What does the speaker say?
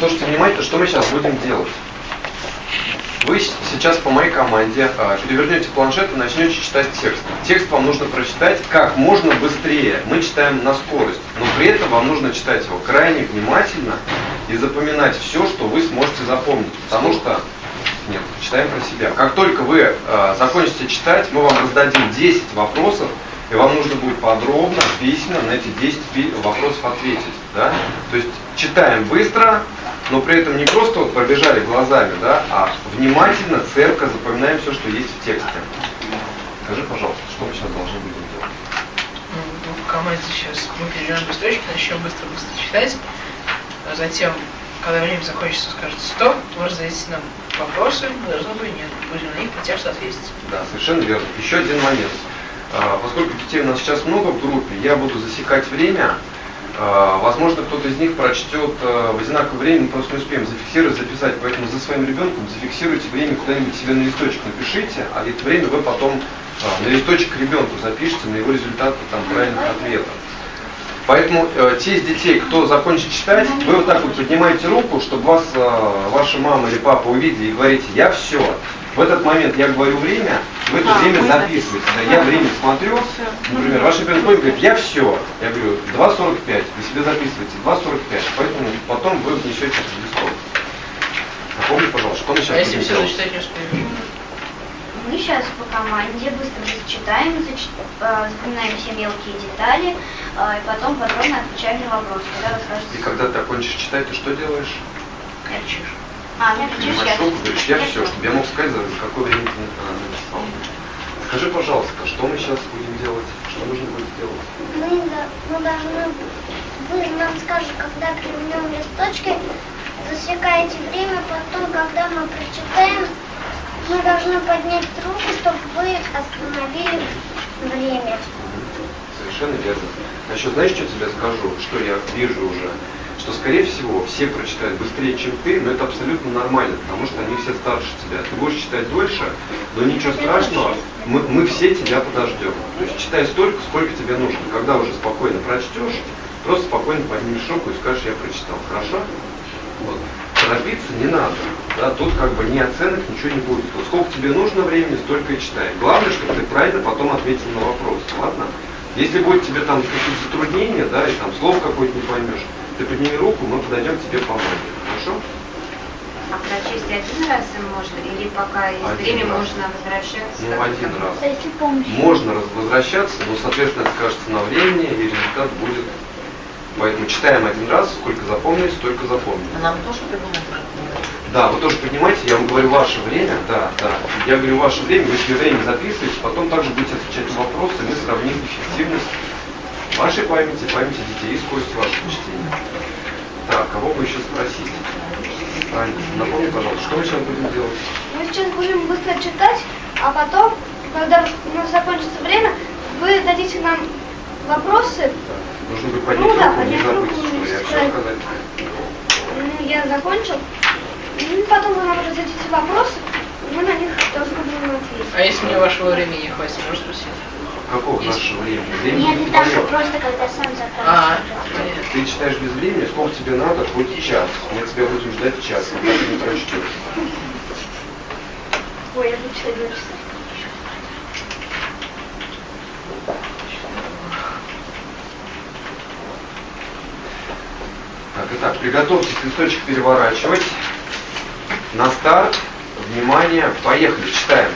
Слушайте внимательно, что мы сейчас будем делать. Вы сейчас по моей команде а, перевернете планшет и начнете читать текст. Текст вам нужно прочитать как можно быстрее. Мы читаем на скорость, но при этом вам нужно читать его крайне внимательно и запоминать все, что вы сможете запомнить. Потому что, нет, читаем про себя. Как только вы э, закончите читать, мы вам раздадим 10 вопросов, и вам нужно будет подробно, письменно на эти 10 вопросов ответить. Да? То есть читаем быстро, но при этом не просто вот пробежали глазами, да, а внимательно, цепко запоминаем все, что есть в тексте. Скажи, пожалуйста, что мы сейчас должны будем делать? Ну, в команде сейчас мы перейдем быстрочки, начнем быстро-быстро читать, а затем, когда время закончится, скажет стоп, вы зададите нам вопросы, должны будем, нет, будем на них по тексту ответить. Да, совершенно верно. Еще один момент. А, поскольку детей у нас сейчас много в группе, я буду засекать время. А, возможно, кто-то из них прочтет а, в одинаковое время, мы просто не успеем зафиксировать, записать. Поэтому за своим ребенком зафиксируйте время куда-нибудь себе на листочек напишите, а это время вы потом на листочек ребенку запишите, на его результаты там, правильных ответов. Поэтому э, те из детей, кто закончит читать, вы вот так вот поднимаете руку, чтобы вас э, ваша мама или папа увидели и говорите, я все. В этот момент я говорю время, в это а, время записываете. Да, я время смотрю, например, ваш ребенок говорит, я все. Я говорю, 2.45, вы себе записываете, 2.45, поэтому потом вы внесете в листок. Напомни, пожалуйста, что мы сейчас а если все зачитать не успеем? Мы сейчас по команде быстро зачитаем, зач... э, запоминаем все мелкие детали, э, и потом подробно отвечаем на вопросы, когда расскажете. И когда ты закончишь читать, ты что делаешь? Кричишь. А, я я, я, я все, чтобы я мог сказать, за какое время ты написал. Скажи, пожалуйста, что мы сейчас будем делать? Что нужно будет сделать? Мы, мы должны, вы нам скажете, когда перевернем листочки, засекаете время, потом, когда мы прочитаем, мы должны поднять руку, чтобы вы остановили время. Совершенно верно. Значит, знаешь, что тебе скажу? Что я вижу уже? Что, скорее всего, все прочитают быстрее, чем ты, но это абсолютно нормально, потому что они все старше тебя. Ты будешь читать дольше, но ничего страшного, мы, мы все тебя подождем. То есть читай столько, сколько тебе нужно. Когда уже спокойно прочтешь, просто спокойно поднимешь руку и скажешь, я прочитал. Хорошо? Вот. Торопиться не надо. Да, тут как бы ни оценок, ничего не будет. Вот сколько тебе нужно времени, столько и читай. Главное, чтобы ты правильно потом ответил на вопрос. Ладно? Если будет тебе там какие-то затруднения, да, и там слов какой-то не поймешь, ты подними руку, мы подойдем к тебе поможем. Хорошо? А прочесть один раз им можно, или пока есть один время, раз. можно возвращаться? Ну, один раз. Можно возвращаться, но, соответственно, это скажется на времени, и результат будет Поэтому читаем один раз, сколько запомнили, столько запомнили. А нам тоже придумать Да, вы тоже поднимаете, я вам говорю ваше время, да, да. Я говорю ваше время, вы себе время записываете, потом также будете отвечать на вопросы, мы сравним эффективность вашей памяти, памяти детей и скорость вашего чтения. Кого бы еще спросить? Аня, напомни, пожалуйста, что мы сейчас будем делать? Мы сейчас будем быстро читать, а потом, когда у нас закончится время, вы дадите нам вопросы. Нужно будет поднять Ну да, руку, не поднять забыть, руку, что не я все сказать. Ну, я закончил. Ну, потом вы нам зададите вопросы, мы на них должны будем ответить. А если мне вашего времени не хватит, можешь спросить? Какого нашего времени? Времени Нет, твое. просто когда сам А, закончишь. Ты читаешь без времени, сколько тебе надо, хоть час. Мы тебя будем ждать час, пока ты не прочтешь. Ой, я буду читать два часа. Так, итак, приготовьтесь листочек переворачивать. На старт. Внимание, поехали, читаем.